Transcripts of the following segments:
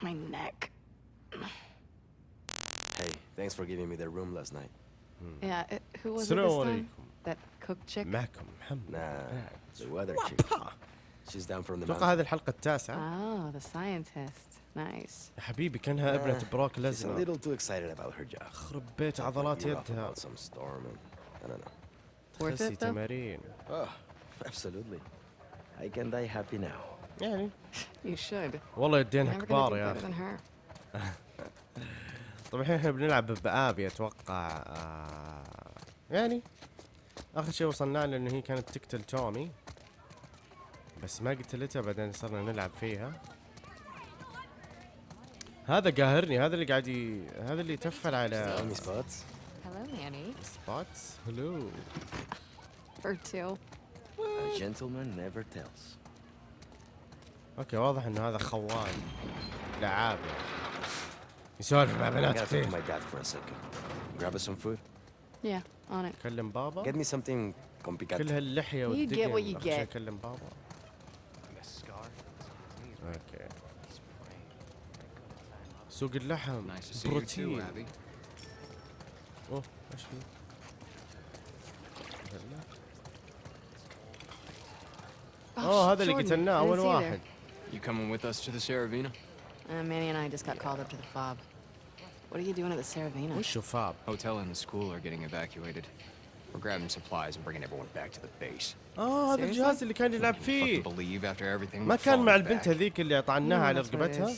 My neck. Hey, thanks for giving me the room last night. Yeah, it, who was it السلام this time? عليكم That cook chick? معكم محمد Nah, the weather chick. She's down from the اتوقع mountain. هذه الحلقة التاسعة Oh, the scientist. Nice. يا حبيبي كانها ابنة Ah, بروك She's a لزنر little too excited about her job. خرب بيت عضلات You're off يدها about some storm and I don't know. Worth تخسي it though? تمارين Oh, absolutely. I can die happy now. يعني You should. والله يدينها كبار يا أخي. طبعا الحين إحنا بنلعب بآبي أتوقع آه يعني آخر شيء وصلنا له انه هي كانت تقتل تومي بس ما قتلتها بعدين صرنا نلعب فيها هذا قاهرني هذا اللي قاعد ي... هذا اللي يتفل على. Hello, Manny. سبوتس هلو For two. A gentleman never tells. okay واضح إنه هذا خوان لعاب يسولف مع بنات كثير. كلم بابا؟ كل هاللحية والدقن. كلم بابا. okay. سوق اللحم. بروتين. أوه هذا اللي قتلناه أول واحد. You coming with us to the Saravina? there. Uh, Manny and I just got called up to the fob. What are you doing at the Saravina? وشو فاب Hotel and the school are getting evacuated. We're grabbing supplies and bringing everyone back to the base. اه هذا Seriously? الجهاز اللي كان يلعب Can you فيه fucking believe after everything ما we've كان مع fallen البنت back? هذيك اللي طعناها Mm, على that's what it رقبتها is.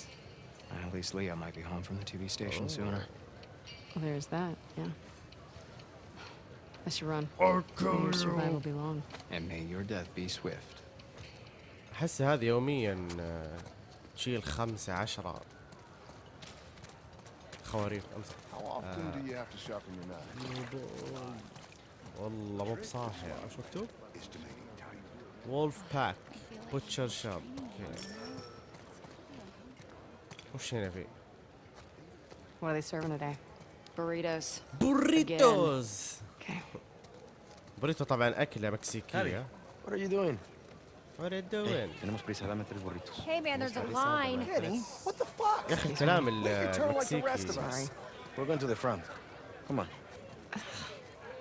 At least Leah might be home from the TV station sooner. Well, there's that, yeah. I should run. May your survival be long. And may your death be swift. احس هذه يوميا آه، تشيل خمسة عشرة أمسك sharpen your knife? والله مو بصاحي إيش مكتوب؟ Wolf Pack butcher shop وش هنا في؟ What are they serving today? Burritos. بوريتوز Okay. بوريتو طبعا أكلة مكسيكية What are you doing? What are you doing؟ Tenemos prisa, dame tres burritos. Hey man, there's a line. Kenny, what the fuck? يا اخي الكلام ال- Wait your turn like the rest of المكسيكي us. We're going to the front. Come on.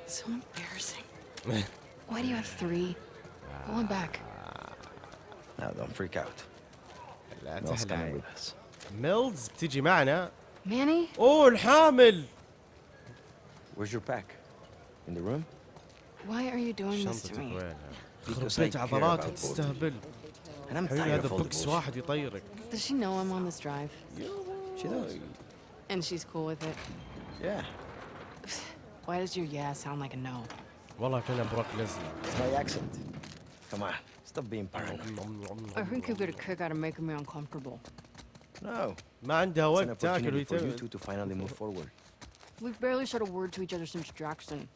So embarrassing. Why do you have three? Go on back. Now don't freak out. لا Mel's coming تحلى with us. ميلز بتيجي معنا Manny? اوه الحامل Where's your pack? In the room? Why are you doing this to شنطتك me? وينها؟ خرب Because I بيت care عضلاتها about both of you. تستهبل And I'm حبيبي tired هذا of all the بوكس bullshit. واحد يطيرك Does she know I'm on this drive? She does. And she's cool with it? Yeah. Why does your yeah sound like a no? والله كنا بروك ليزنر It's my accent. Come on. Stop being paranoid. I think you get a kick out of making me uncomfortable. No. ما عندها It's an وقت تاكل opportunity for you ويتم two to finally move forward. We've barely said a word to each other since Jackson.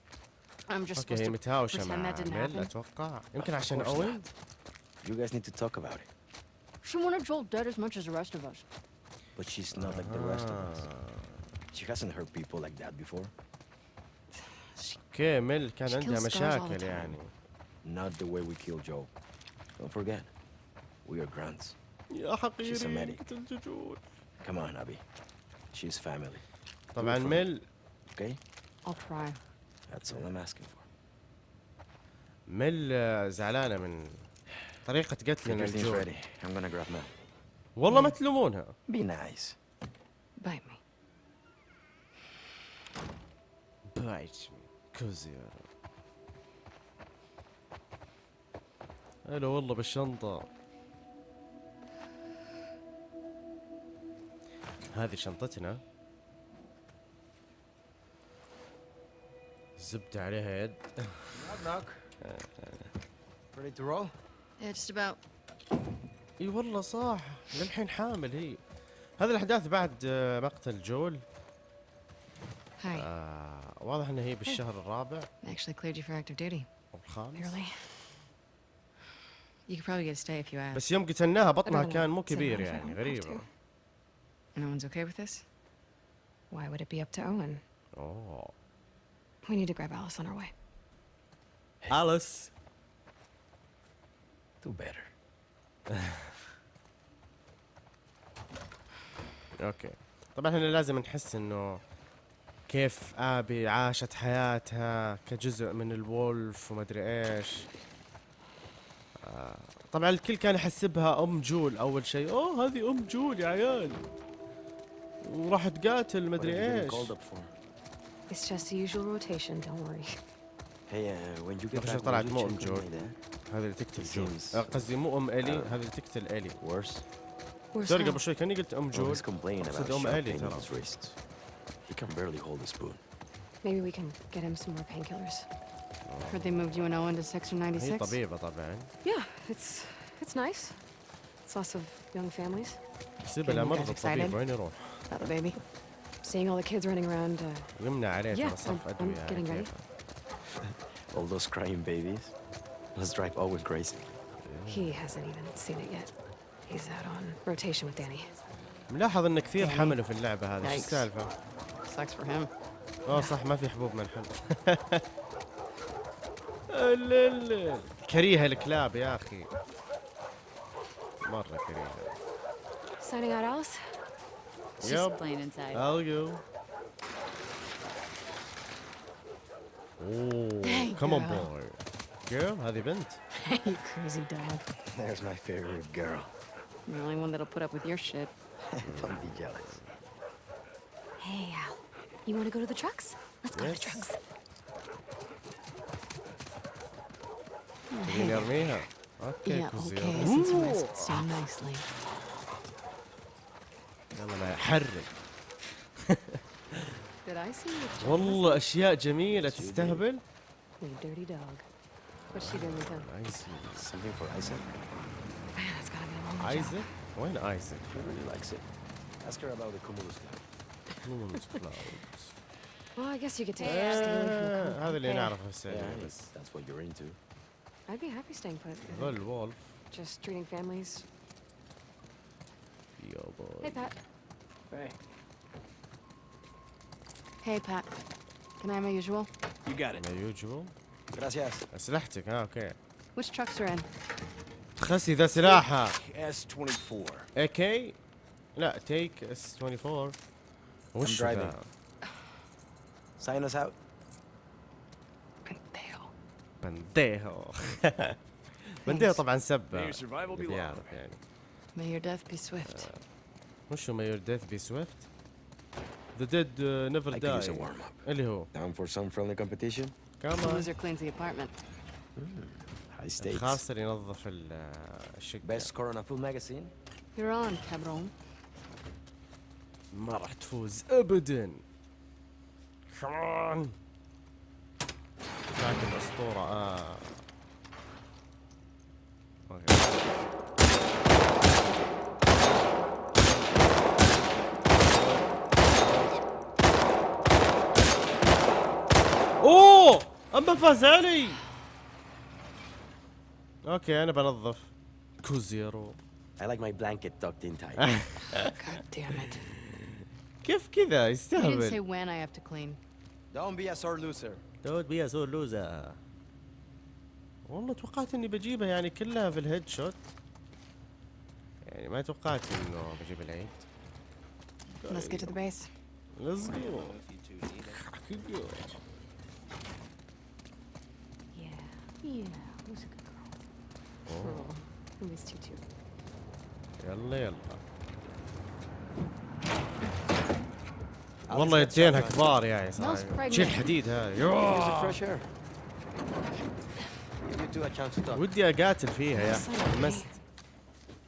I'm just اوكي هي supposed to متهاوشة pretend مع that didn't ميل happen. اتوقع يمكن Of عشان course اوين not. You guys need to talk about it. She wanted Joel dead as much as the rest of us. But she's not like the rest of us. She hasn't hurt people like that before. اوكي ميل كان She عندها kills scars all the مشاكل time. يعني Not the way we killed Joe. Don't forget. We are grunts. يا She's a حقيري medic. قتل جوجول Come on, Abby. She's family. طبعا for me. ميل Okay? I'll try. That's all I'm asking for. آه، زعلانة من طريقة Get قتلنا ready. I'm gonna grab Mel. والله ما تلومونها Be nice. Bite me. بايت كوزير هلا والله بالشنطة هذه شنطتنا زبدة عليها يد Knock, knock. Ready to roll? Yeah, just about. اي والله صح للحين حامل هي هذه الاحداث بعد آه، مقتل جول Hi. آه واضح انها هي بالشهر الرابع actually cleared you for active duty. أو الخامس Barely. You could probably get a stay if you asked. بس يوم قتلناها بطنها كان مو كبير يعني غريبة No one's okay with this? Why would it be up to Owen? اوه We need to grab Alice on our way. أليس Do better. okay طبعا إحنا لازم نحس إنه كيف آبي عاشت حياتها كجزء من ال wolf ومدري إيش. آه، طبعا الكل كان يحسبها أم جول أول شيء. أوه هذه أم جول يا عيال. وراح تقاتل مدري you been إيش? It's just the usual rotation, don't worry. Hey, uh, when you get رجع back, طلعت will you مو check ام on جول my dad? هذه اللي تقتل He جول seems- آه، قصدي مو ام الي Uh, هذه اللي تقتل الي Worse? Where's سوري Hal? قبل شوي كاني قلت ام Well, جول he's complaining about أقصد أم sharp آلي pain in ترى. his wrists. He can barely hold a spoon. Maybe we can get him some more painkillers. Heard they moved you and Owen to Section هي 96. طبيبة طبعا Yeah, it's it's nice. It's lots of young families. سيبها Okay, لا you guys مرضى الطبيب excited? وين يروح؟ About the baby. Seeing all the kids running around. Uh, يمنع عليه Yeah, ترى صف I'm- ادوية I'm على getting ready. كيفه. All those crying babies. Let's drive Owen crazy. he hasn't even seen it yet. He's out on rotation with Danny. ملاحظ ان كثير Danny. حملوا في اللعبة هذه، ايش Yikes. السالفة؟ Sucks for him. اه صح ما في حبوب منحل ال- كريهة الكلاب يا اخي مرة كريهة Signing out, Alice. She's yep. playing inside. I'll go. Oh, come girl. on boy. Girl, how have you been? you crazy dog. There's my favorite girl. The only one that'll put up with your shit. Don't be jealous. Hey, Al. You want to go to the trucks? Let's go yes. to the trucks. You got me, huh? Okay, yeah, okay. Listen to so nicely. يلا ما you? والله اشياء جميلة تستهبل? ايزك وين ايزك؟ Ask her about the Cumulus Club. Cumulus Clouds. Well, I guess you get to stay away from the آه،. هذا اللي Hey, نعرفه السعودية Yeah, بس that's what you're into. I'd be happy staying put. Think. وولف Just treating families. يا Hey, بوي Pat. Hey. Hey, Pat. Can I have my usual? You got it. ما يوجبل Gracias. اسلحتك ها اوكي Which trucks are in? تخسي ذا سلاحها S-24. اي كي لا تيك اس 24 وش driving. ذا؟ Sign us out. Pendejo. بنديهو بنديهو طبعا May سبه your survival be اللي long. يعرف يعني May your death be swift. وشو مايور ديث بي سويفت ذا ديد نيفر I could use a داي warm-up. اللي هو Down for some friendly competition? The كمان loser cleans the apartment. High stakes. الخاسر ينظف ال- آه، الشقة Best score on a full magazine? You're on, cabron. ما راح تفوز ابدا كمان ذاك الاسطورة آه أوكي اوه أما فاز علي okay أنا بنظف كوزيرو I like my blanket tucked in tight. God damn it. كيف كذا You didn't say يستهبل when I have to clean. Don't be a sore loser. don't be a sore loser والله توقعت إني بجيبها يعني كلها في ال headshot يعني ما توقعت إنه بجيب العيد Let's get to the base. Let's go Yeah. A good girl? Oh. I missed you too. يلا يلا والله يدينها كبار يا صراحة pregnant. شيل حديد talk. ودي أقاتل فيها يا تحمست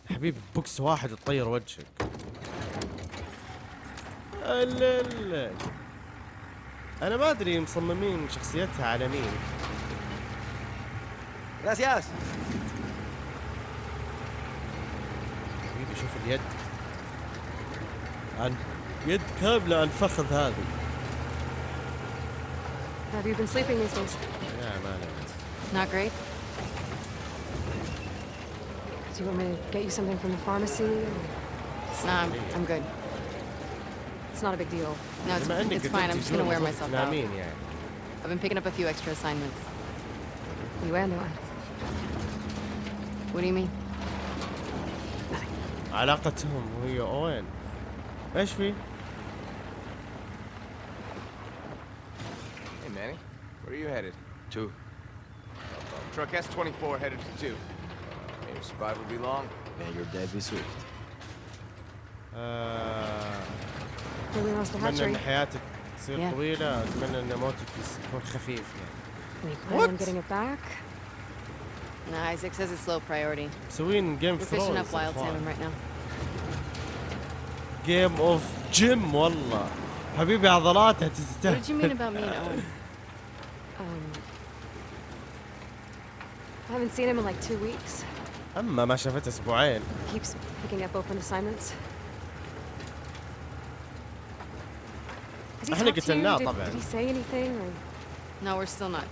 حبيبي بوكس واحد تطير وجهك ال- أنا ما أدري مصممين شخصيتها على مين Gracias. حبيبي شوف اليد عن يد كاملة عن الفخذ هذا Have you been sleeping these days? يا ما نمت Not great? Do you want me to get you something from the pharmacy? Nah, I'm, I'm good. It's not a big deal. No, it's, بما انك it's fine. I'm just gonna wear myself out. نامين يعني I've been picking up a few extra assignments. You and one. What do you mean? علاقتهم وهي اوين ايش في؟ Hey, Manny. Where are you headed? Two. Truck S-24 headed to two. May your survival be long. Man, your dad be swift. آه، Really wants to اتمنى ان hatchery. حياتك تصير Yeah. طويلة اتمنى ان موتك يس- يكون خفيف يعني Any plan on What? getting it back? Nah, Isaac says it's low priority. مسوين جيم We're اوف fishing up wild salmon ثرونز right now. جيم اوف جيم والله حبيبي عضلاته What did you تستاهل mean about me and Owen? Um, I haven't seen him in like two weeks. اما ما شافته اسبوعين Keeps picking up open assignments. Has he احنا talked to you? قتلناه Did, طبعاً. did he say anything? Or? No, we're still not.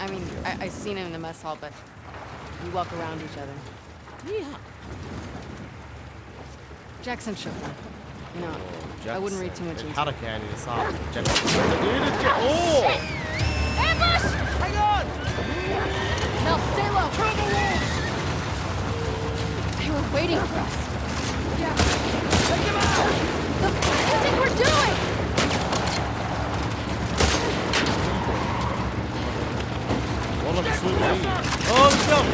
I mean, I, I seen him in the mess hall, but we walk around each other. Yeah. Jackson shook one. No, know, Jackson. I wouldn't read too much into it. How Hurricane is hard. Jackson. Oh! Ambush! Hang on! Now stay low. Through the walls! They were waiting for us. Yeah. Take them out! The fuck do you think we're doing? Oğlum su. Oğlum.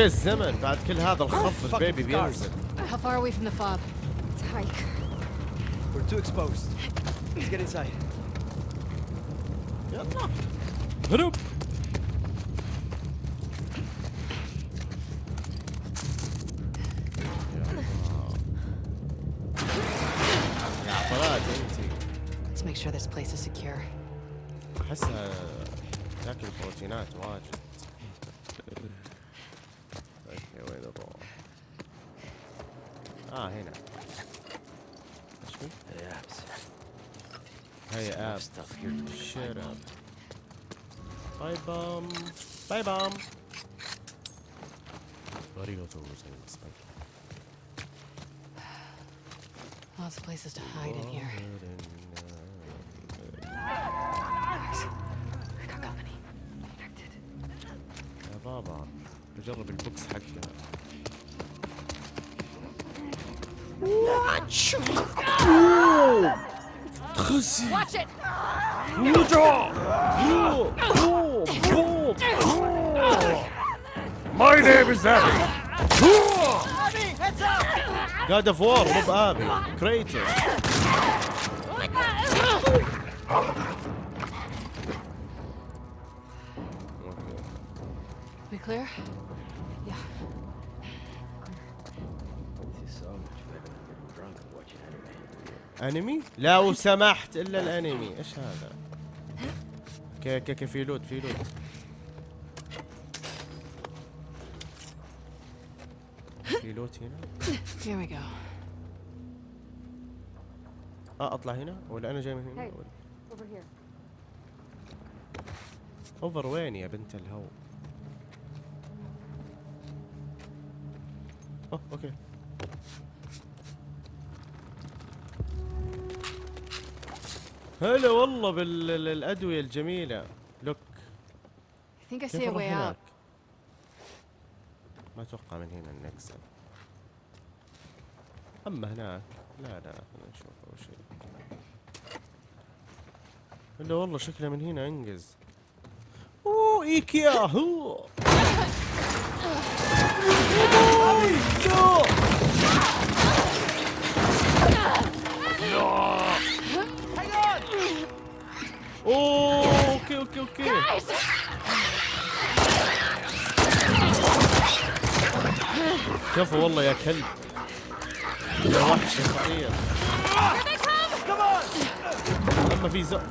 أوكي الزمن بعد كل هذا الخف البيبي بينزل How far away from the fob? It's a hike. We're too exposed. Let's get inside. يلا هروب here to Shut up. Bye bum. Bye bum. Arigato gozaimasu. Lots of places to hide in here. We got company. Connected. يا بابا بجرب البوكس حقها خسي Watch it! My name is Abby. God of War, Bob Abby, Kratos. We clear? أنمي؟ لو سمحت إلا الأنمي إيش هذا؟ okay okay okay في loot في loot في loot هنا؟ Here we go. آه أطلع هنا ولا أنا جاي من هنا؟ Here. over وين يا بنت الهو؟ أوه أوكي هلا والله بالادويه الجميلة. لوك I think I see كيف a أروح way out. هناك؟ ما أتوقع من هنا النكسه أما هناك. لا لا خلينا نشوف أول شيء. الا والله شكله من هنا انجز أوه إيكيا هو. اوه okay okay okay كفو والله يا كلب. يا وحش خطير لما في زق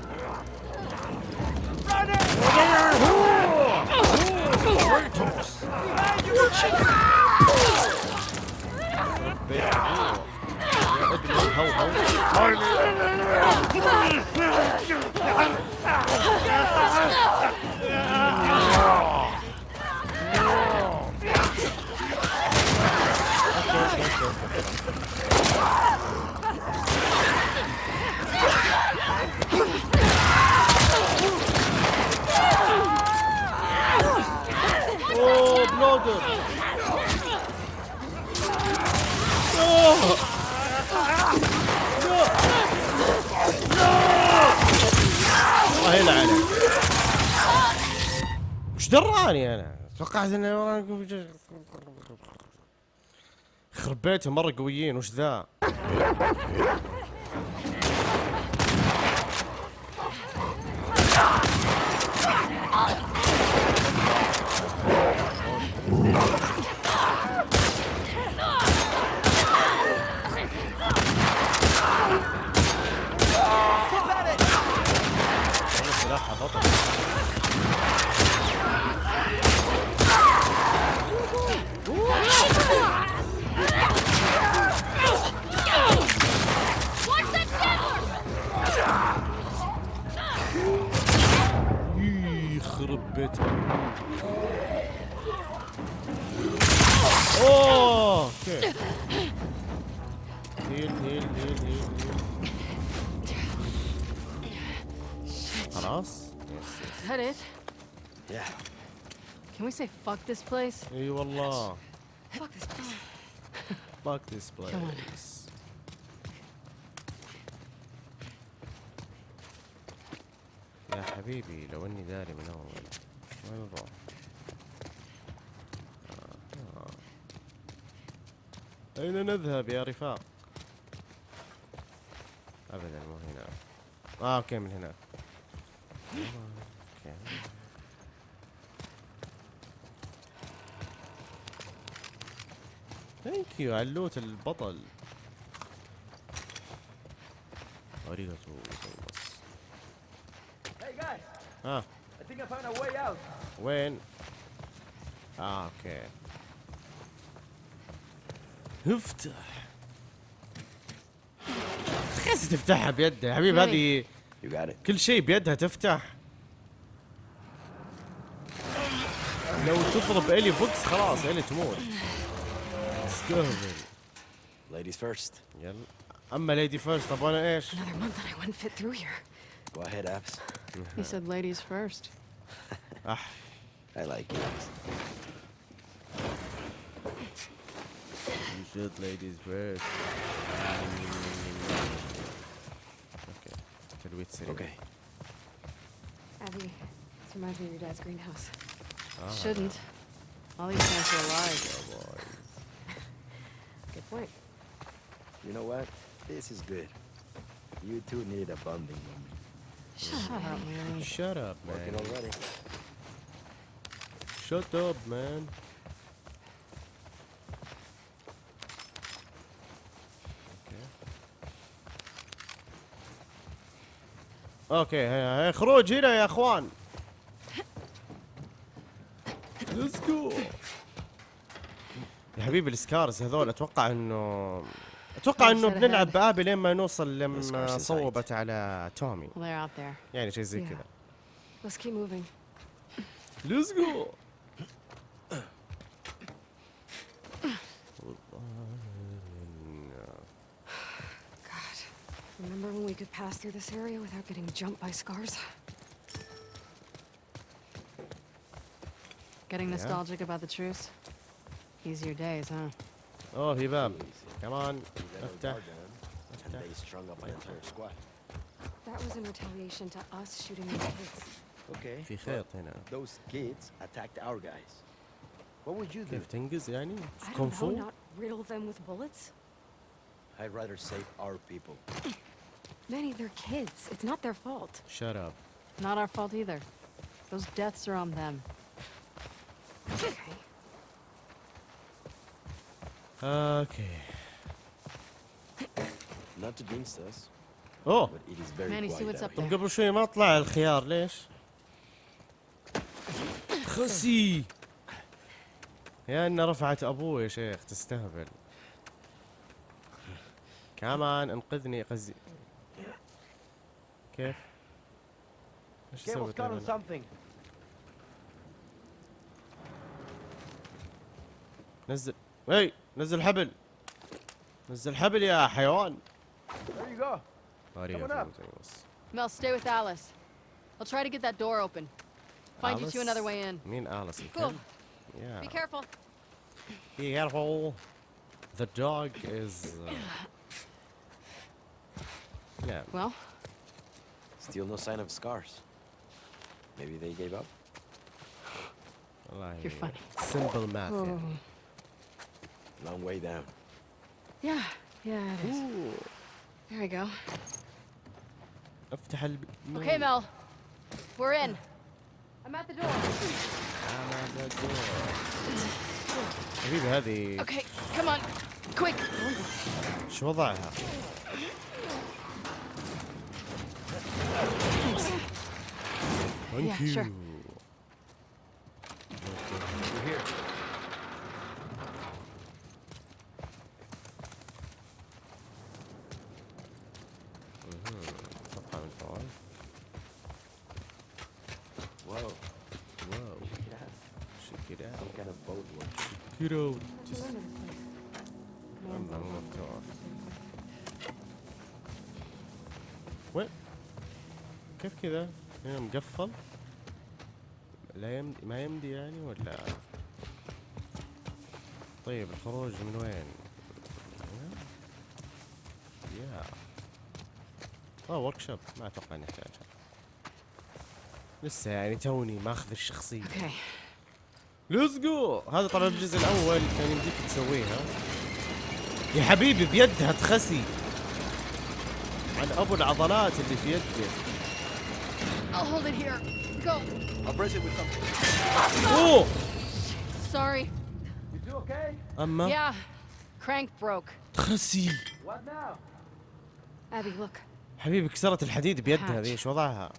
بيت Oh! الله يلعنك وش دراني أنا؟ توقعت إنه خرب بيتهم مرة قويين وش ذا؟ يخرب بيتهم اوه اوكي هيل هيل هيل هيل هيل خلاص Is that it? Yeah. Can we say fuck this place? اي والله Fuck this place. fuck this Come on. place يا حبيبي لو اني داري من اول آه. أين نذهب يا رفاق؟ أبدا مو هنا آه okay من هنا. thank you ع ال loot البطل ありがとうございます Hey guys, ها I think I found a way out. وين؟ اه اوكي افتح خيس تفتحها بيدها يا حبيبي Ready. هذه You got it. كل شيء بيدها تفتح لو تضرب الي بوكس خلاص الي تموت استهبل Ladies first. يلا اما ليدي فيرست طب انا ايش؟ Another month and I wouldn't fit through here. Go ahead, Abs. He said ladies first. ah. I like it. You should ladies first. Okay. Can we? Okay. Abby, this reminds me of your dad's greenhouse. Oh, Shouldn't. All these plants are alive. Oh, good point. You know what? This is good. You two need a bonding moment. Shut up, man. Shut up, Working man. already. Shut up, man. أوكي هيا هيا خروج هنا يا اخوان let's go يا حبيبي ال Scars هذول أتوقع إنه أتوقع انه بنلعب بآبي لين ما نوصل لما صوبت على تومي. يعني شيء زي. كذا Let's keep moving. let's go God. Remember when we could pass through this area without getting jumped by scars? Getting Yeah. nostalgic about the truce? Easier days, huh? اوه في باب كمان You got a افتح guard down, and they strung up an entire squad. That was in retaliation to us shooting those kids. Okay. في خيط هنا Those kids attacked our guys. What would you do? كيف تنقز يعني I don't know, كونفو not riddle them with bullets. I'd rather save our people. Manny, they're kids. It's not their fault. shut up Not our fault either. Those deaths are on them. Okay. اوكي Not to jinx us, اوه but it is very Manny, see what's up here. طب قبل شوي ما طلع الخيار ليش؟ خسي يا انها رفعت أبوه يا شيخ تستهبل كمان انقذني قزي كيف؟ إيش سويت something. نزل إي نزل حبل نزل حبل يا حيوان There you go. Coming. Mel, stay with Alice. I'll try to get that door open. Find Alice? you two another way in. Me and Alice. Cool. Yeah. Be careful. Be careful. The dog is. Uh... Yeah. Well. Still no sign of scars. Maybe they gave up. Like You're funny. Simple math. Oh. Long way down. Yeah. Yeah. It is. Ooh. There we go. افتح الب... Okay, Mel. We're in. I'm at the door. حبيبي هذه Okay, come on. Quick. شو وضعها؟ Yeah, Thank sure. you. We're Out. Just... والله مو مفتوح. وين؟ كيف كذا؟ هنا مقفل؟ لا يمدي ما يمدي يعني ولا؟ طيب الخروج من وين؟ يا آه ورك شوب ما أتوقع نحتاجها لسه يعني توني ماخذ الشخصية Okay. ليتس جو هذا طبعا الجزء الأول كان يمديك تسويها يا حبيبي بيدها تخسي عن أبو العضلات اللي في يده I'll hold it here. Go. I'll brace it with something. أوه Sorry. You okay? أما Yeah. Crank broke. تخسي What now? Abby, look. حبيبي كسرت الحديد بيدها. ذي إيش وضعها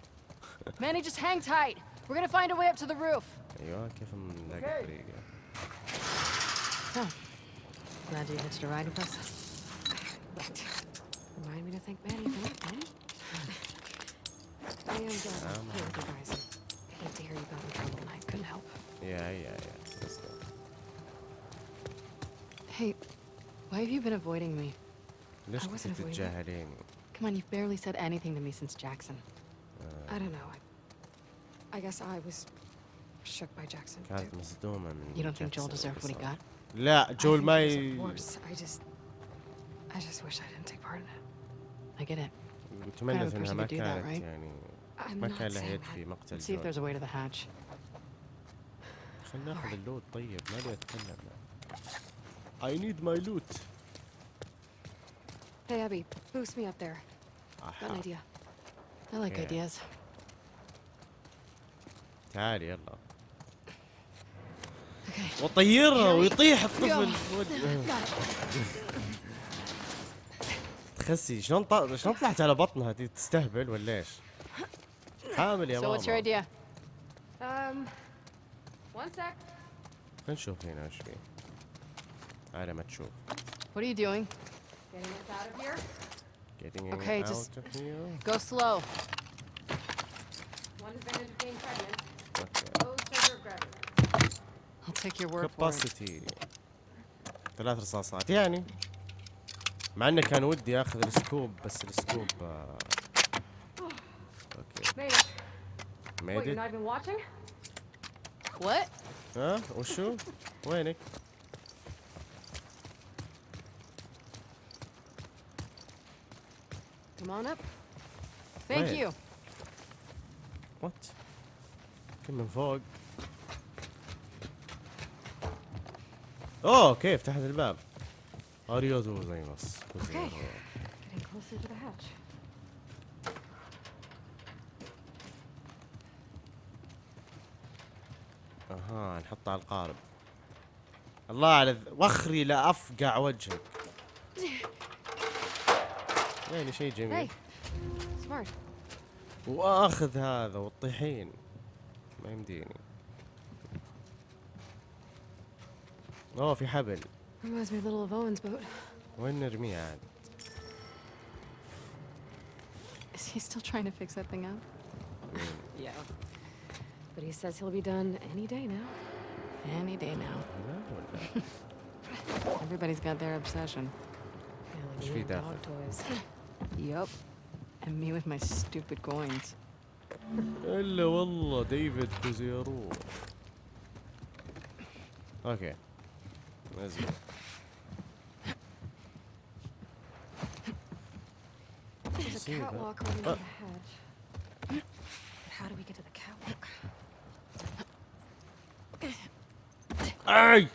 Manny, just hang tight. We're gonna find a way up to the roof. Yo kefim dagriga. So, glad you hitched a ride with us. Remind me to thank Manny for that, Manny. I am um, guys. I to hear you got in trouble and I couldn't help. Yeah, yeah, yeah. Let's go. Hey, why have you been avoiding me? I wasn't avoiding. you. Come on, you've barely said anything to me since Jackson. I don't know. I I guess I was shook by Jackson. كانت too. مصدومه من You don't think Joel جاكسون deserved what he واللي got? صار. لا I جول think ما he ي... deserved worse. I just, I just wish I didn't take part in it. I get it. تمنت the انها person ما to do that, كانت right? يعني I'm ما not كان لها saying يد that. في مقتل Let's see if جول there's a way to the hatch. خلينا ناخذ اللوت طيب ما لي اتكلم I need my loot Hey, Abby, boost me up there. Got an أحا. idea. I like Yeah. ideas. تعالي يلا. وطيره ويطيح الطفل. تخسي شلون شلون طلعت على بطنها؟ دي تستهبل ولا إيش؟ حامل يا ماما. Um, خلينا نشوف هنا إيش في. على ما تشوف. What are you doing? Getting us out of here? Getting okay, out of here? Okay, just go slow. One advantage of being pregnant. I'll take your word for it. كاباسيتي ثلاث رصاصات يعني مع انه كان ودي اخذ السكوب بس السكوب آه. okay Made it. What, made? What? ها وشو؟ وينك؟ Come on up. Thank Wait. you. what؟ come on فوق. أوه كيف؟ تحت الباب. ありがとうございます Okay. Getting closer to the hatch. أها نحط على القارب. الله على ذ- وخري لا افقع وجهك. يعني شيء جميل. وأخذ هذا والطحين. ما يمديني اوه في حبل Reminds me a little of Owen's boat. وين نرميه عاد Is he still trying to fix that thing out? yeah. But he says he'll be done any day now. Any day now. لا ولا Everybody's got their obsession. ايش في داخل؟ dog toys. yup. And me with my stupid coins. إلا والله ديفيد بزيرو أوكي. لازم اي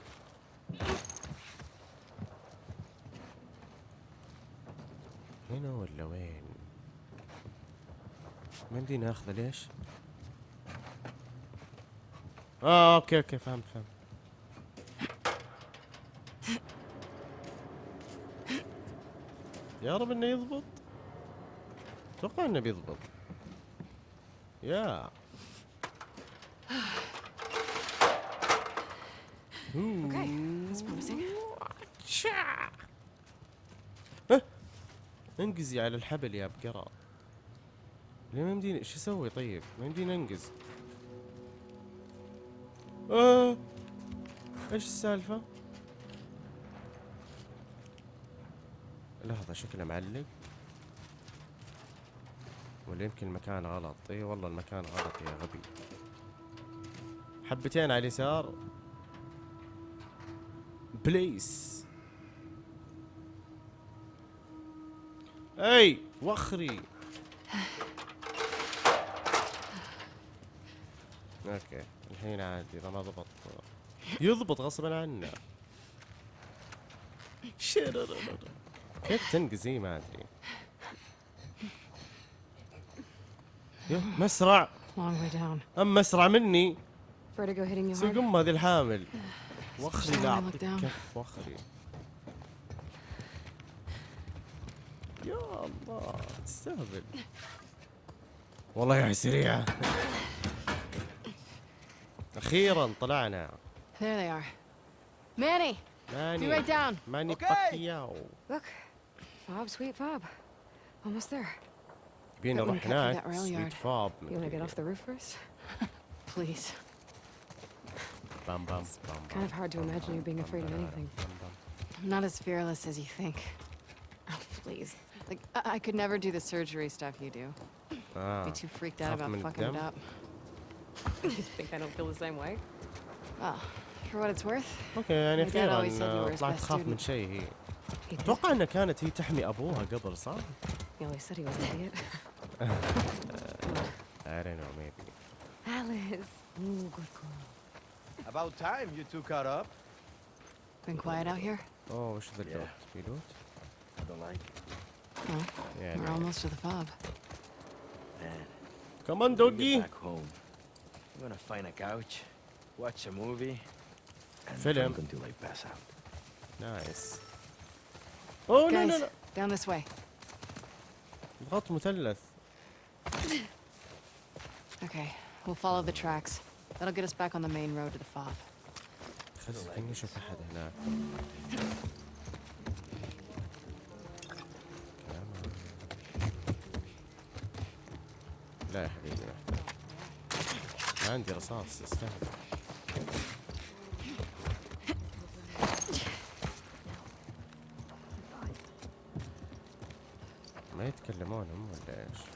ما يمدينا اخذه ليش؟ آه okay okay فهمت فهمت. يا رب إنه يضبط. أتوقع إنه بيضبط. يا. Okay, that's promising. انقزي على الحبل يا بقرة. ليه ما يمديني إيش أسوي طيب؟ ما يمديني أنقز. آه. إيش السالفة؟ لحظة شكله معلق. ولا يمكن المكان غلط. إي والله المكان غلط يا غبي. حبتين على اليسار. بليس. إي وخري أوكي الحين عادي إذا ما ضبط. يضبط غصبا عنه. شرررر. كيف تنقزي ما أدري. مسرع. اما اسرع مني؟ Hard. سقم هذه الحامل. وخري لا اعطيك. كف وخري يا الله تستهبل. والله يا سريعة أخيرا طلعنا There they are. Manny, be ماني right down. ماني أوكي. باكياو Look, Fob, sweet Fob. Almost there. بينا Got one نروح captured هناك that rail سويت yard. فاب You want to get off the roof first? Please. بام بام بام Kind of hard to imagine you being afraid of anything. I'm not as fearless as you think. Oh, please. Like, I, I could never do the surgery stuff you do. آه. Be too freaked out خاف about من fucking it الدم؟ up. you think I don't feel the same way? Well, for what it's worth, اوكي يعني My dad اخيرا always said you were آه، his طلعت best تخاف من student. شيء هي he did. اتوقع انها كانت هي تحمي ابوها قبل صح؟ He always said he was an idiot. I don't know maybe Alice. Ooh, good girl. About time you two caught up. Been quiet out here? اوه وش ذا Yeah. اللوت؟ في لوت؟ I don't like it. No. يعني We're almost to the fob. Man, كمان when we دوجي get back home, I'm gonna find a couch, watch a movie, and Film. I'm going to like pass out. نايس اوه لا لا Guys, لا down this way. ضغط مثلث Okay, we'll follow the tracks. That'll get us back on the main road to the fob. خليني اشوف احد هناك لا يا حبيبي محتاج عندي رصاص استهبل ما يتكلمون هم ولا إيش؟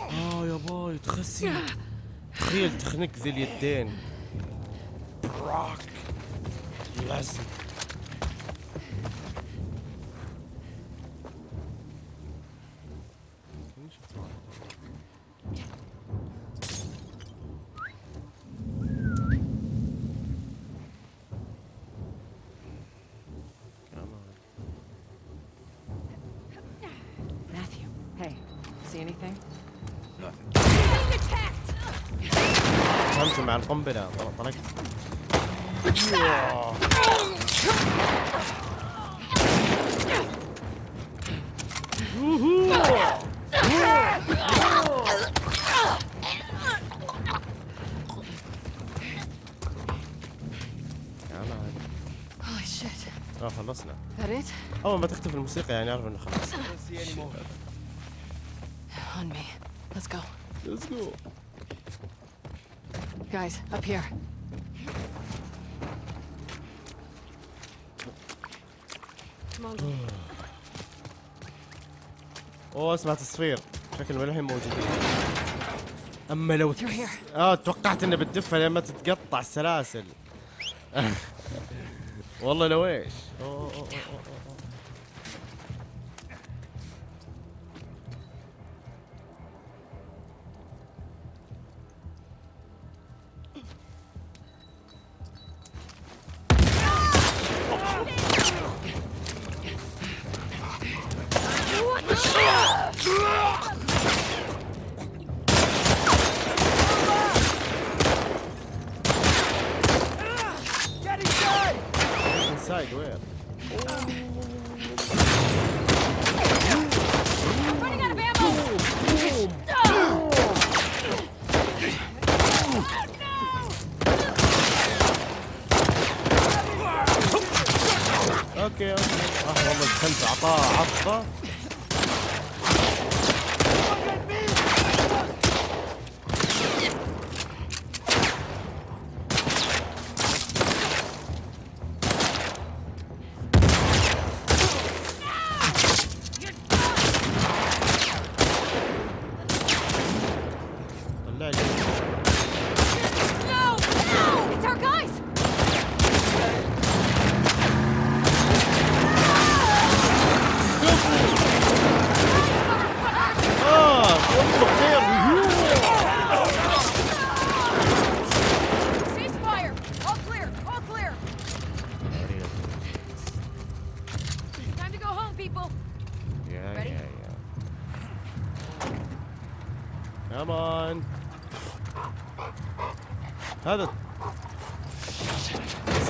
آه يا باي تخسي. تخيل تخنق ذي اليدين. براك. لازم فهمت مع القنبلة طل- طلقت كمان. Holy shit. آه خلصنا it? أول ما تختفي الموسيقى يعني أعرف إنه خلص On me. Let's go. Let's go Guys, up here. Come on. أوه اسمع تصفير شكل الحين موجودين أما لو. آه توقعت إنه بتدفها لما تتقطع السلاسل والله لو إيش أوه، أوه، أوه، that.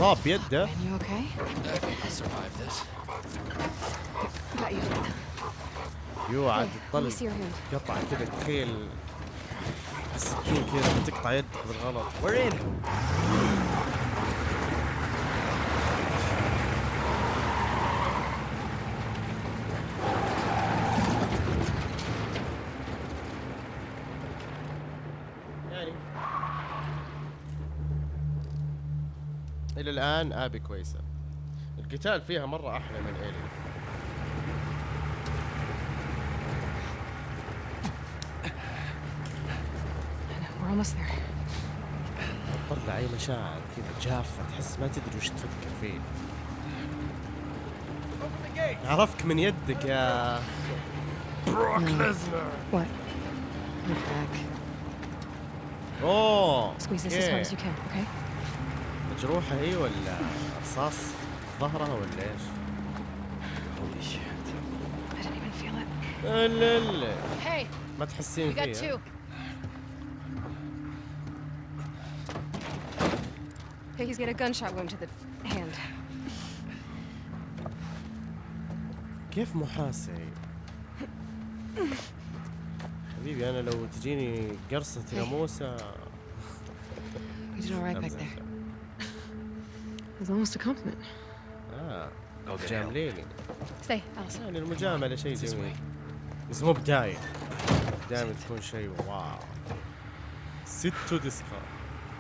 صاب بيده You okay? I'll survive this. Got you. يو عاد Hey, let me تطلع see your hand. قطع كذا تخيل السكين كذا بتقطع يدك بالغلط We're in القتال فيها مرة أحلى من إيلي We're almost there. تطلع أي مشاعر كذا جافة تحس ما تدري وش تفكر فيه عرفك من يدك يا What? Back. Squeeze this as hard as you can, okay? مجروحة هي ولا رصاص ظهرها ولا إيش؟ I didn't even feel it. لا لا Hey, ما تحسين we got فيها two. Hey, he's got a gunshot wound to the hand. كيف محاسي حبيبي أنا لو تجيني قرصة ناموسة We did all right back there. It was almost a compliment. جامليني Stay. يعني المجاملة شيء جميل بس مو بداية دائما تكون شيء واو ستو ديسكا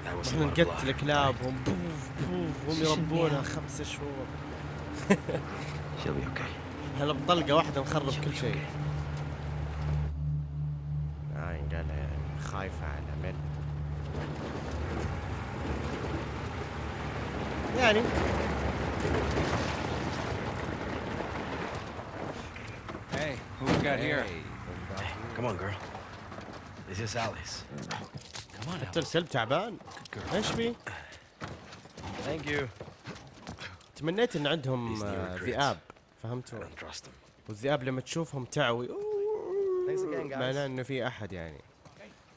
إحنا. نقتل كلابهم بوف بوف هم يربونها خمسة شهور. هلا بطلقة واحدة نخرب كل شيء. آه قال يعني خايفة على مل يعني Hey, who we got here? Come on, girl. This is Alice. Come on, حتى الكلب تعبان إيش بي؟ Thank you. تمنيت إن عندهم آه،. ذئاب I فهمتوا؟ don't trust them. والذئاب لما تشوفهم تعوي. معناه إنه في أحد يعني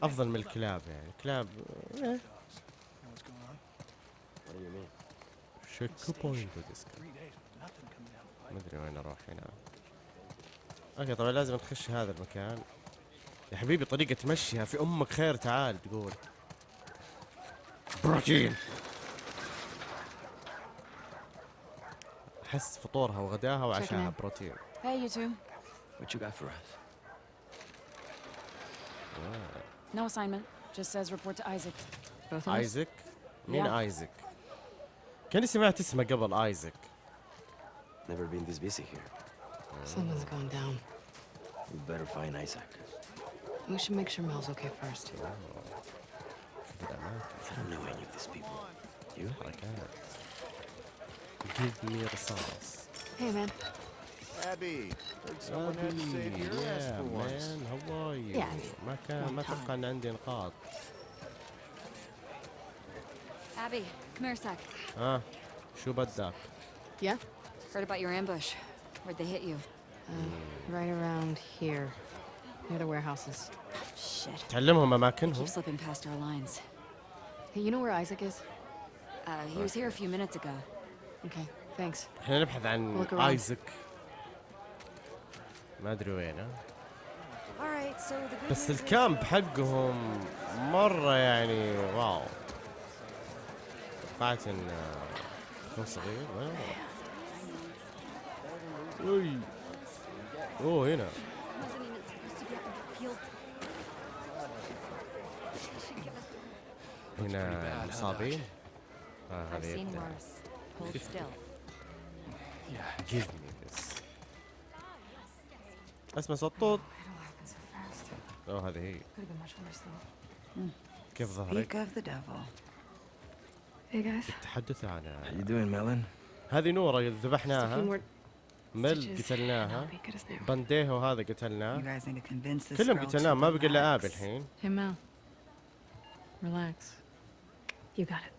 أفضل من الكلاب يعني الكلاب إيه. What do you mean? checkpoint ما أدري وين أروح هنا okay طبعا لازم نخش هذا المكان يا حبيبي طريقة تمشيها في أمك خير تعال تقول بروتين احس فطورها وغداها وعشاها. بروتين Hey, you two. What you got for us? No assignment. Just says report to Isaac. Both of us? ايزك مين Yeah. ايزك كاني سمعت اسمه قبل ايزك Never been this busy here. Something's going down. We better find Isaac. We should make sure Mel's okay first. I don't know any of these people. You? حركات Give me رصاص Hey, man. Abby, heard someone had to save your ass yeah for once. man how are you يعني. ما كان ما اتوقع ان عندي نقاط Abby, come here a sec. ها شو بدك Yeah? Heard about your ambush. Where'd they hit you? Right around here. Near the warehouses. Shit. تعلمهم اماكنهم Keep slipping past our lines. Hey, you know where Isaac is? Uh, he was here a few minutes ago. Okay, thanks. إحنا نبحث عن. ايزك ما ادري وين ها. All right, so the good بس الكامب حقهم مرة يعني واو توقعت انه يكون صغير اوه هنا wasn't even supposed to be up in the field. Should give us- هنا المصابين آه، هذه اسمع صوت أوه هذه هي. كيف ظهرك؟ تتحدث عن هذه نورة ذبحناها. مل قتلناها. بانديهو هذا قتلناه. كلهم قتلناه ما بقى الا ابي الحين. You got it.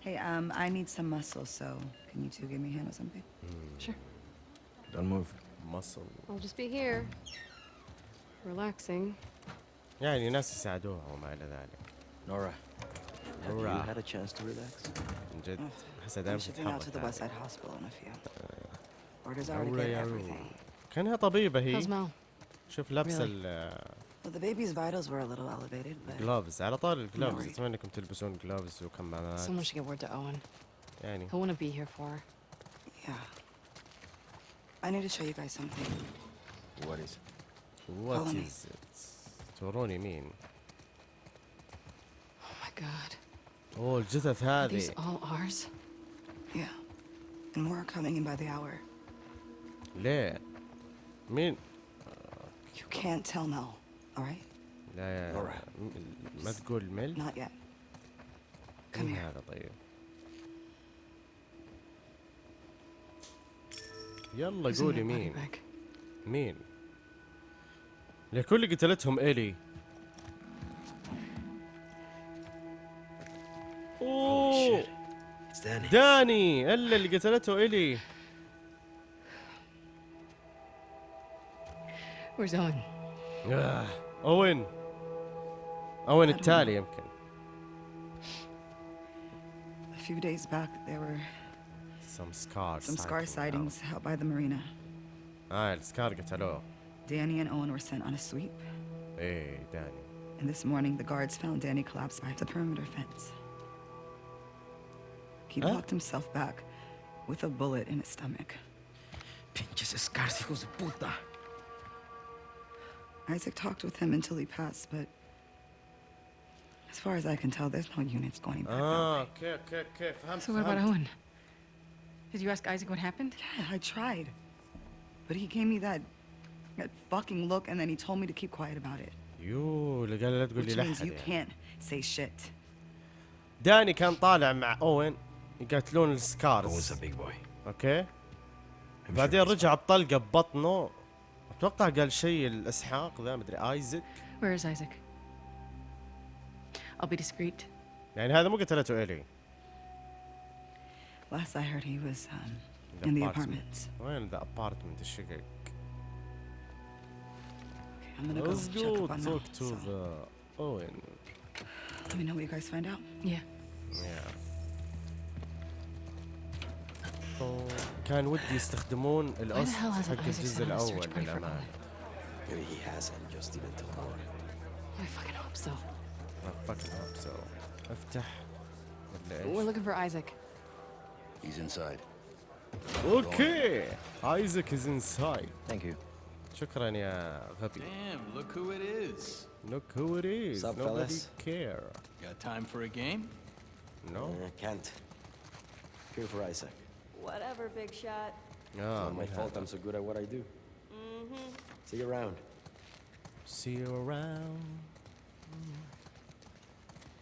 Hey, um, I need some muscle, so can you two give me a hand with something? Sure. Don't move. مصل I'll just be here. Relaxing. يعني ناس يساعدوها وما الى ذلك Nora. Have you Nora. had a chance to relax? من جد احسها I'm دائما shipping out to the تتحرك West هذه. Side Hospital in a few. Orders are to Nora get يا everything. كانها طبيبة How's هي Mel? شوف لابسة Really? ال Well, the baby's vitals were a little elevated, but جلوفز على طار الجلوفز worried. اتمنى انكم تلبسون جلوفز وكمامات Someone should get word to Owen. يعني He'll want to be here for her. yeah. I need to show you guys something. What is it? وات Follow me. از توروني مين Oh my god. اوه الجثث Are هذه these all ours? Yeah. And more are coming in by the hour. ليه مين You can't tell Mel, All right? لا يا ما تقول مل Not yet. Come مين here. هذا طيب يلا قولي that مين? مين لكل اللي قتلتهم الي أوه shit. It's Danny. داني إلا اللي قتلته الي Where's Owen? آه. اوين اوين التالي يمكن A few days back, there were some scars some scar sighting sightings out by the marina. اه السكار قتلوه Danny and Owen were sent on a sweep, ايه داني and this morning the guards found Danny collapsed by the perimeter fence. He Huh? locked himself back with a bullet in his stomach. Pinches Scars, hijos de puta. Isaac talked with him until he passed, but as far as I can tell, there's no units going back اه that way. اوكي اوكي اوكي فهمت So what about فهمت. Owen? Did you ask Isaac what happened? Yeah, I tried. But he gave me that that fucking look and then he told me to keep quiet about it. يو اللي قال لا تقول لي Which means لحد you يعني. can't say shit. داني كان طالع مع اوين يقاتلون Owen's السكارز a big boy. اوكي I'm sure بعدين he's رجع بطلقه ببطنه أتوقع قال شيء الاسحاق ذا مدري Isaac Where is Isaac? I'll be discreet. يعني هذا مو قتلته الي Last I heard he was um, The in the apartment. apartment. وين ذا ابارتمنت الشقق Okay, I'm gonna go Let's check go up on talk to So, the Owen let me know what you guys find out. Yeah. Yeah. أوه، كان ودي يستخدمون hasn't حق Isaac الجزء الأول للأمانة he hasn't, just didn't tell more. I fucking hope so. I fucking hope so افتح ولا We're looking for Isaac. He's inside. أوكي ايزك از انسايد Thank you. شكرا يا غبي Damn, look who it is. Look who it is Sup, nobody fellas? care Got time for a game? no Uh, can't. Here for Isaac. Whatever, big shot. It's اه not my من fault هذا. I'm so good at what I do. See you around. See you around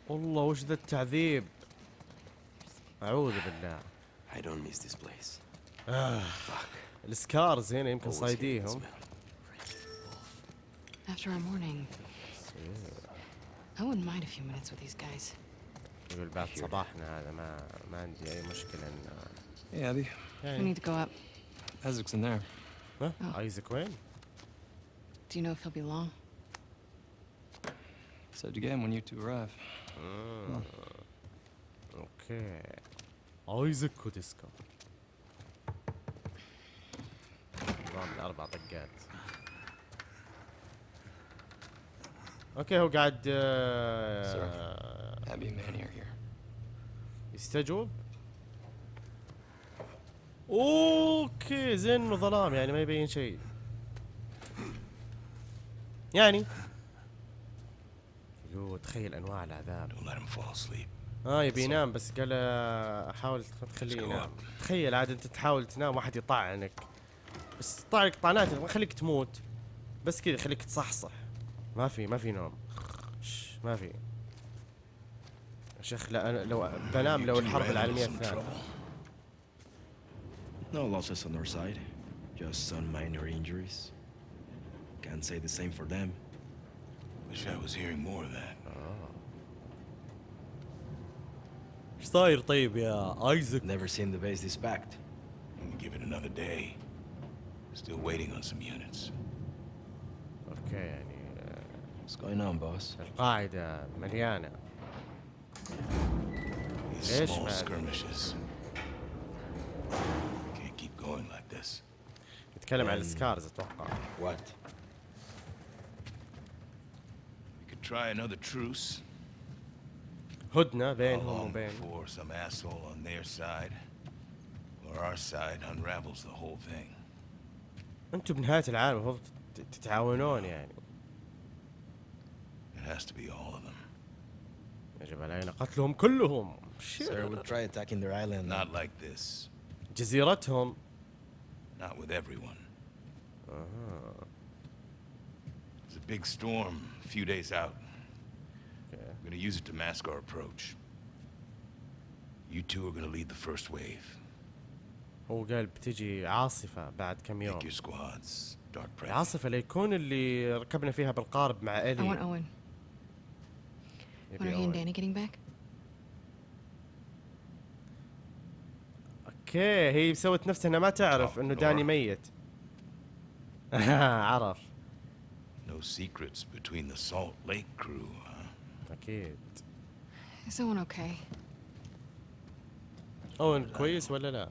والله وش ذا التعذيب اعوذ بالله I don't miss this place. السكارز هنا يمكن Always hear that صايديهم smell. After our morning. I wouldn't mind a few minutes with these guys. يقول بعد صباحنا هذا ما ما عندي اي مشكله ان Hey, Abby. We يعني need to go up. Isaac's in there. ها Oh. ايزك وين؟ Do you know if he'll be long? Said again when you two arrive. اوكي ايزك كوديسكا نظام الاربع طقات اوكي هو قاعد آه، Abby okay زين انه ظلام يعني ما يبين شيء. يعني؟ يو تخيل أنواع العذاب. آه يبي ينام بس قال حاول ما تخليه ينام. تخيل عاد أنت تحاول تنام واحد يطعنك. بس يطعنك طعنات ما يخليك تموت. بس كذا يخليك تصحصح. ما في ما في نوم. ما في. يا شيخ لا أنا لو بنام لو الحرب العالمية الثانية. No losses on our side. Just some minor injuries. Can't say the same for them. Wish I was hearing more of that. ايش صاير طيب يا ايزك Never seen the base this packed. I'm gonna give it another day. Still waiting on some units. اوكي يعني آه، What's going on, boss? القاعده مليانه These Ish, small man. skirmishes. يتكلم عن Um, السكارز أتوقع What? We could try another truce. هدنه How بينهم وبين before some asshole on their side or our side unravels the whole thing? أنتم بنهايه العالم المفروض تت- تتعاونون يعني It has to be all of them. يجب علينا قتلهم كلهم Sir, we'll try attacking their island. Not like this. جزيرتهم Not with everyone. There's a big storm a few days out. Okay. We're gonna use it to mask our approach. You two are gonna lead the first wave. هو قال بتجي عاصفة بعد كم يوم Pick your squads. Start prepping. العاصفة اللي يكون اللي ركبنا فيها بالقارب مع I want إلي Owen. When are he and. Danny getting back? أوكي هي سوت نفسها انها ما تعرف Oh, انه داني. ميت عرف No secrets between the Salt Lake crew, huh? اكيد Is Owen okay? اوين كويس ولا لا؟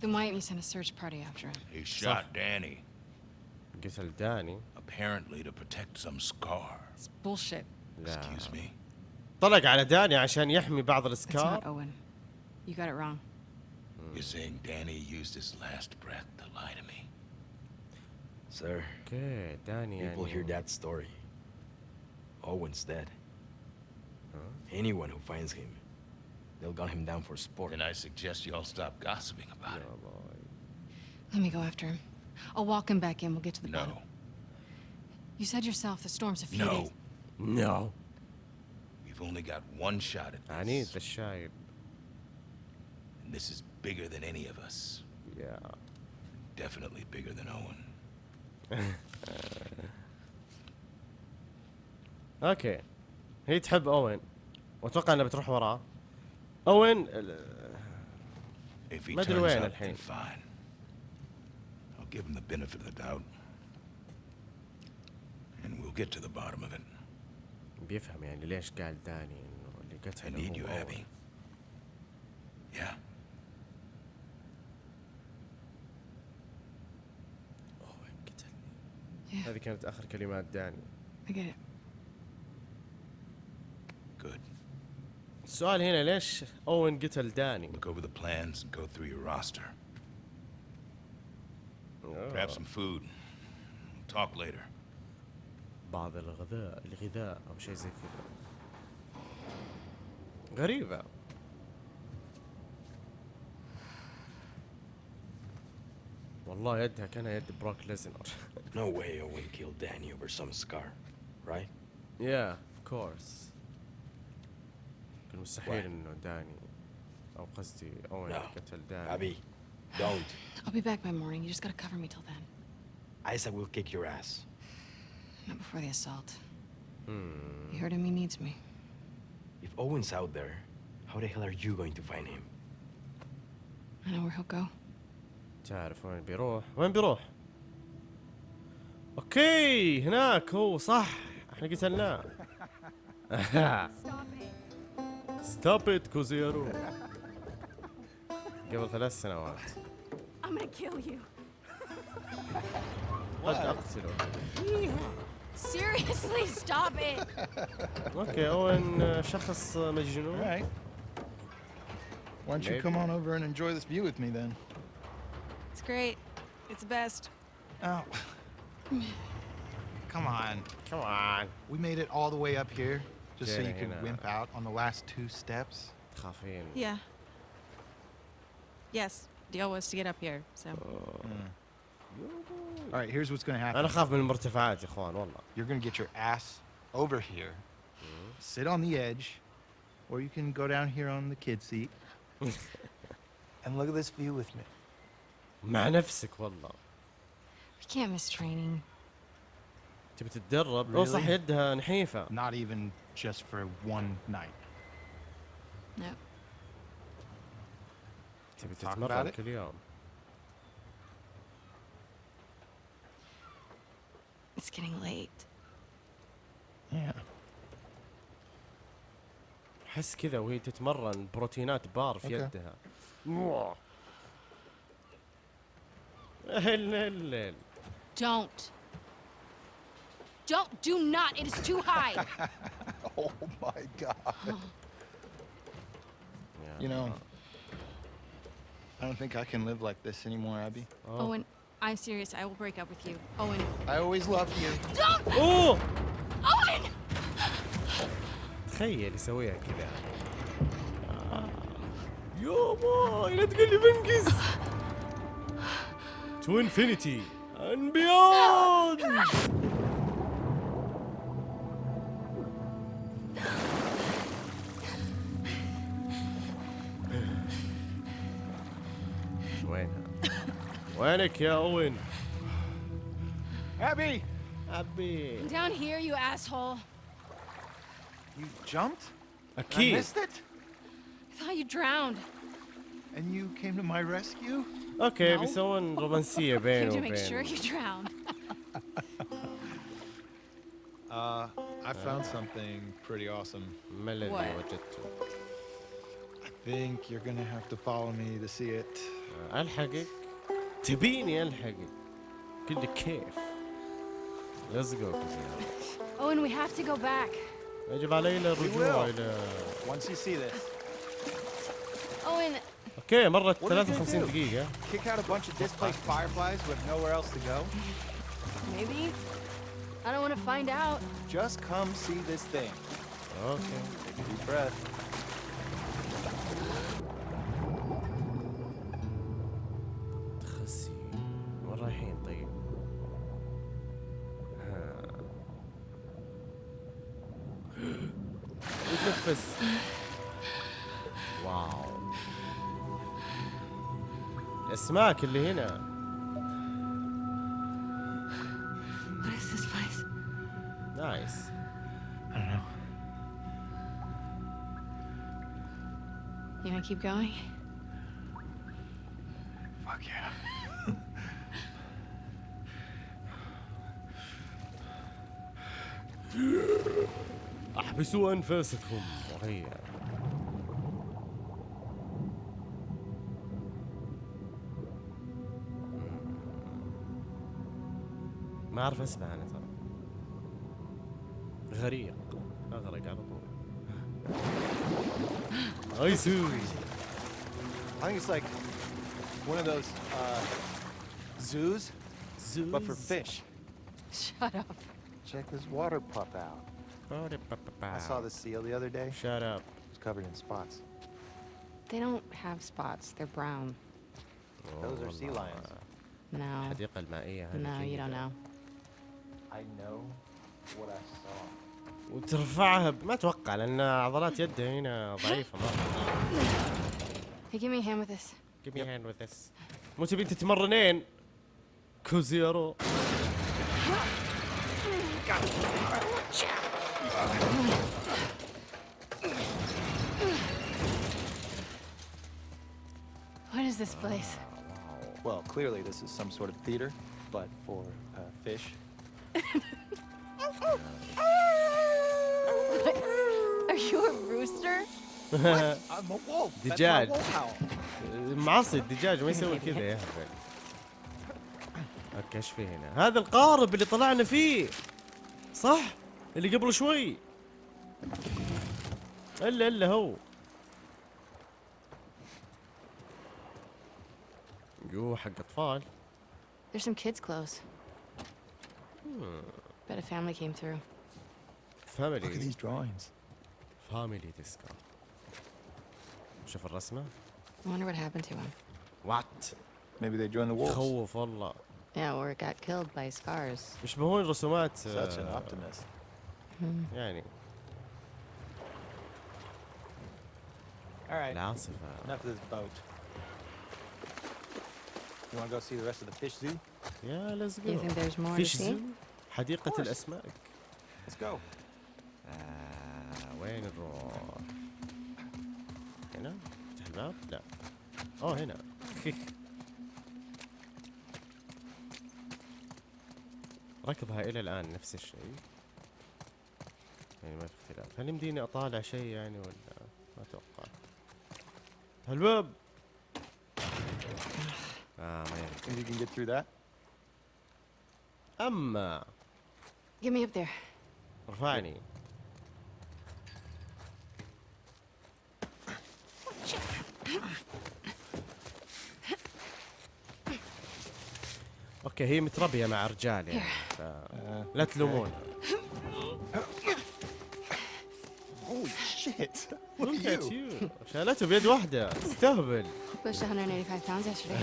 Then why didn't you send a search party after him? He shot Danny, قتل داني apparently to protect some scar. It's bullshit. لا Excuse me? طلق على داني عشان يحمي بعض It's not الاسكار Owen. You got it wrong. You're saying Danny used his last breath to lie to me? Sir. Good, Danny. People hear that story. Owen's dead. Huh? Anyone who finds him, they'll gun him down for sport. And I suggest you all stop gossiping about it. Let me go after him. I'll walk him back in. We'll get to the no. bottom. No. You said yourself the storm's a few no. days. No. We've only got one shot at this. I need the shot. And this is bigger than any of us. Yeah. Definitely bigger than Owen. أوكي. هي تحب أوين. وأتوقع إنها بتروح وراه أوين ما أدري وين الحين. give him the benefit of the doubt. And we'll get to the bottom of it. بيفهم يعني ليش قال داني إنه اللي قتله هو I هذه كانت آخر كلمات داني. السؤال هنا ليش أوين قتل داني؟ Look over the plans and go through your roster. آه. Grab some food. Talk later. بعض الغذاء الغذاء أو شيء زي كذا. غريبة. والله يدها كان يد بروك ليزنر No way Owen killed Danny over some scar, right? يا اوف كورس كان مستحيل Why? انه داني او قصدي اوين No. قتل داني Abby, don't. I'll be back by morning. You just gotta cover me till then. Isaac will kick your ass. Not before the assault. Hmm. You heard him. He needs me. If Owen's out there, how the hell are you going to find him? I know where he'll go. تعرف وين بيروح وين بيروح أوكي هناك هو صح إحنا قتلناه ستوب ات كوزيرو قبل ثلاث سنوات I'm gonna kill you. قد أقتله Seriously, stop it. أوكي أوين شخص مجنون All right. Why don't you come on over and enjoy this view with me then? It's great. It's the best. Oh. Come on. Come on. We made it all the way up here just so Jenna, you could Hannah. wimp out on the last two steps. تخافين Yeah. Yes. Deal was to get up here. So. All right, here's what's going to happen. انا اخاف من المرتفعات يا اخوان والله You're going to get your ass over here, sit on the edge, or you can go down here on the kid seat and look at this view with me. مع نفسك والله We can't miss training. تبي تتدرب لو صح يدها نحيفة Not even just for one night. تبي تتمرن كل يوم It's getting late. Yeah. حس كذا وهي تتمرن بروتينات بار في okay. يدها. موah. هل هل هل. Don't. Don't. Do not. It is too high. Oh my god. يا You know, الله. I don't think I can live like this anymore, Abby. أوه. Owen, I'm serious. I will break up with you. Owen. I always loved you. Don't. اوه Owen. تخيل يسويها كذا يابا لا تقول لي بنقز to infinity and beyond! Buena. Buena, Kelwin. Abby! Abby. Down here, you asshole. You jumped? A key. I missed it? I thought you drowned. And you came to my rescue? اوكي No. بيسوون رومانسيه Came بينه to make sure وبين you drowned. Uh, I found something pretty awesome. ما الذي What? وجدته؟ I think you're gonna have to follow me to see it. الحقك تبيني الحقك كل كيف ليتس جو Owen, we have to go back. يجب علينا الرجوع will. الى Once you see this, Owen, اوكي مرت What are you gonna 53 do? دقيقة kick out a bunch of displaced fireflies who have nowhere else to go. maybe? I don't want to find out. Just come see this thing. اوكي Take a deep breath. تخسي وين رايحين طيب؟ ها. اسمعك اللي هنا. نايس You gonna keep going? Fuck yeah. أحبسوا أنفاسكم رهيب ما اعرف اسمع انا ترى غريق اغرق على طول ايسو I think it's like one of those uh, zoos, but for Zoos? fish. Shut up. Check this water pup out. I saw the seal the other day. Shut up. It's covered in spots. They don't have spots. They're brown. Those are sea lions. No. الحديقة المائية هذه No, you don't جيدة. know. وترفعها ب- ما أتوقع لأن عضلات يده هنا ضعيفة مرة Hey, give me a hand with this. Give me a hand with this. مو تبين تتمرنين كوزيرو What is this place? Well, clearly this is some sort of theater, but for uh, fish. Are you a rooster? I'm a wolf. That's دجاج. معصي الدجاج ما يسوي كذا يا هبل أوكي إيش في هنا؟ هذا القارب اللي طلعنا فيه صح؟ اللي قبل شوي إلا إلا هو يو حق أطفال There's some kids' clothes. Bet a family came through. Look at فاميلي these drawings. فاميلي ديسكو شوف الرسمة I wonder what happened to him. وات Maybe they joined the wolves. خوف والله Yeah, or got killed by scars. يشبهون رسومات Such an آه، optimist. يعني All right. العاصفة Enough of this boat. You want to go see the rest of the fish zoo? يا ليتس You think there's more to فيش see? زو حديقة. الأسماك Let's go. آه وين نروح؟ هنا؟ فتح الباب؟ لا أوه هنا ركضها إلى الآن نفس الشيء يعني ما في اختلاف هل يمديني أطالع شيء يعني ولا ما أتوقع الباب آه ما يمدي Think you can get through that? أما Get me up there. ارفعني okay هي متربية مع رجال يعني ف... لا تلومون Holy shit! Look at you. شالته بيد واحدة استهبل Pushed 185 pounds yesterday.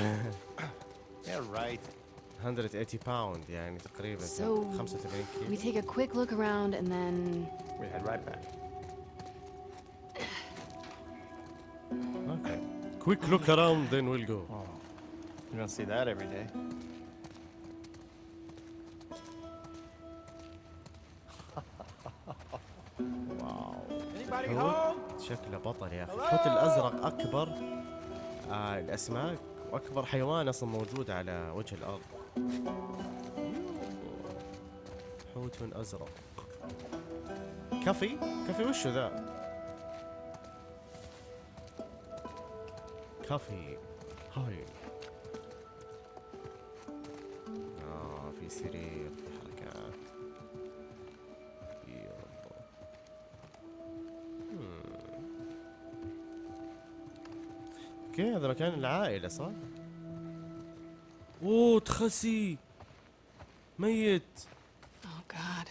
Yeah, right. 180 pound يعني تقريبا So 85 we كيلو. take a quick look around and then We head right back. okay quick look around then we'll go You don't see that every day. wow Anybody حوت شكله بطل يا أخي. الحوت الأزرق أكبر. آه الأسماك واكبر حيوان أصلا موجود على وجه الأرض. حوت أزرق. كفي كفي وشو ذا؟ كفي هاي. آه في سرير في حركات يا الله hmm. okay هذا مكان العائلة صح؟ اوه تخسي ميت Oh God.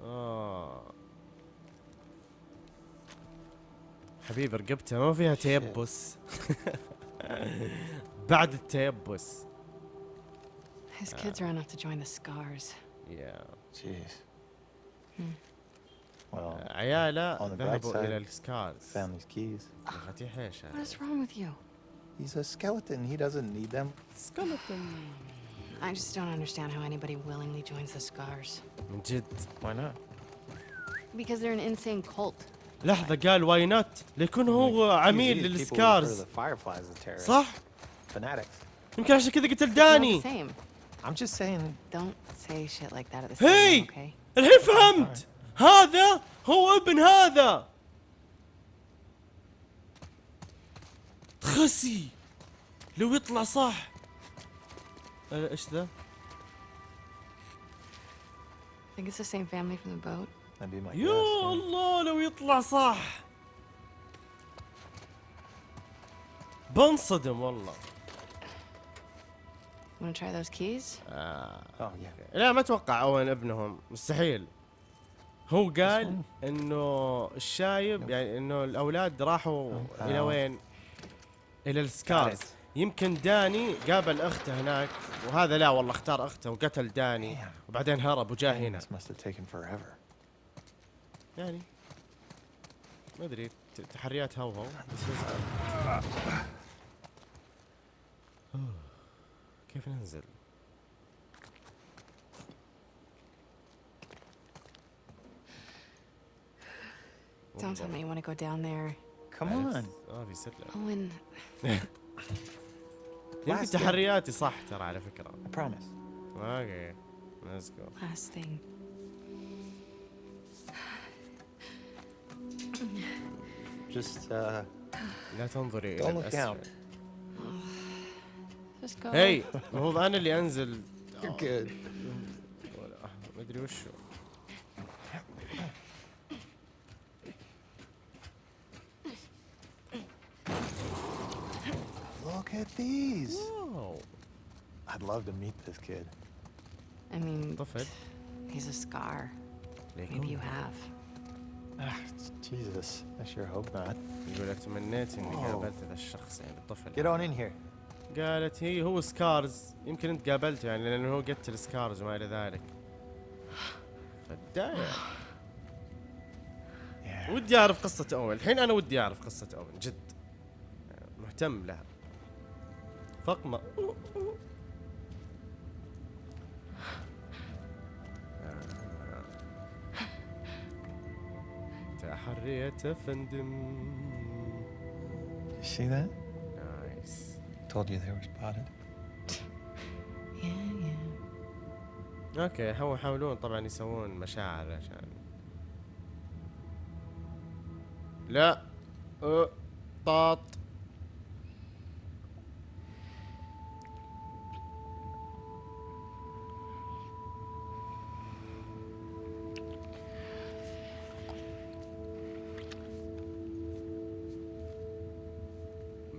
آه حبيبي رقبتها ما فيها تيبس بعد التيبس His kids are enough to join the scars. يا Jeez. Hmm. Well, عياله on the bright ذهبوا إلى side, السكارز family's keys. مفاتيح إيش What is wrong with you? He's a skeleton. He doesn't need them. سكeleton I just don't understand how anybody willingly joins the scars. من جد Why not? Because they're an insane cult. لحظة قال واي نوت ليكون هو عميل These people refer to للسكارز the fireflies as terrorists. صح؟ Fanatics. يمكن عشان كذا قتل It's not داني the same. I'm just saying. Don't say shit like that at the same هي time, okay? الحين فهمت هذا هو ابن هذا تخسي لو يطلع صح أه، إيش ذا؟ Think it's the same family from the boat? That'd be my يا guess. yeah. الله لو يطلع صح بنصدم والله Wanna try those keys? آه. Oh yeah. لا ما أتوقع أوين ابنهم مستحيل هو قال إنه الشايب يعني إنه الأولاد راحوا إلى آه. وين؟ إلى السكارز. يمكن داني قابل أخته هناك وهذا لا والله اختار أخته وقتل داني. وبعدين هرب وجاء هنا. يعني ما أدري تحريات هوهو بس كيف ننزل؟ Don't tell me you wanna go down there. Come on. ما في سلة Owen, يمكن تحرياتي صح ترى على فكرة I promise. okay let's go last thing. Just uh, لا تنظري إلى don't look down. الاسفل Just go. هي المفروض أنا اللي أنزل You're good. ولا ما أدري وشو Look at these. واو I'd love to meet this kid. I mean, he's a scar. Maybe you have. Ah, Jesus. I sure hope not. يقول لك تمنيت إني واو. قابلت هذا الشخص يعني الطفل Get on in here. قالت هي هو سكارز يمكن أنت قابلته يعني لأنه هو قتل سكارز وما إلى ذلك فداية. ودي أعرف قصة اوين الحين أنا ودي أعرف قصة اوين جد مهتم لها فقمة تحريت افندم You see that? nice Told you they were spotted. Yeah, yeah. okay هو يحاولون طبعا يسوون مشاعر عشان لا أه. طاط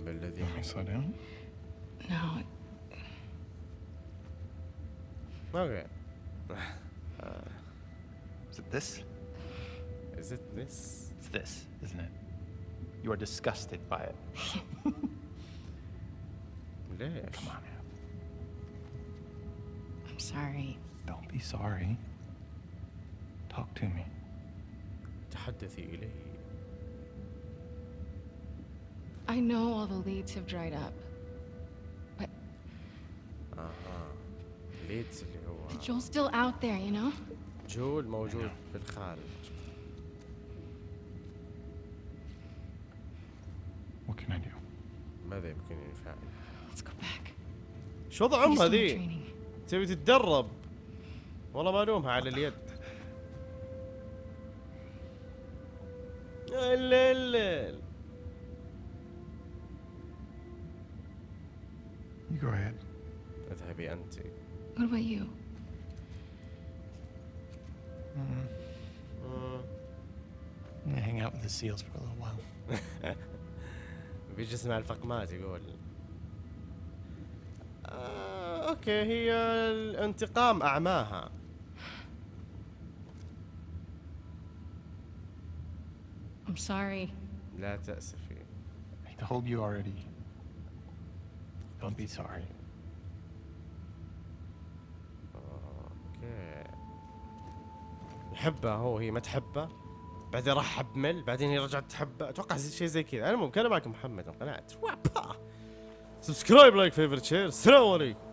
بالذي Slow down. No, اوكي Is it this? is it this It's this, isn't it? You are disgusted by it. ليش Come on now. I'm sorry. Don't be sorry. Talk to me. تحدثي إلي I know all the leads have dried up, أها ليدز اللي هو but Joel's still out there, you know? جول موجود في الخارج What can I do? ماذا يمكنني فعل Let's go back. شو وضع امها ذي. تبي تتدرب والله ما الومها على اليد seals for a little while. بيجي يسمع الفقمات يقول آه، okay هي الانتقام أعماها I'm sorry. لا تأسفي I told you already. Don't be sorry. okay يحبها هو هي ما تحبه بعدين راح حبمل بعدين هي رجعت تحبه أتوقع شيء زي كذا. أنا ممكن أنا معكم محمد انقنعت سبسكرايب لايك فيفرت شير السلام عليكم.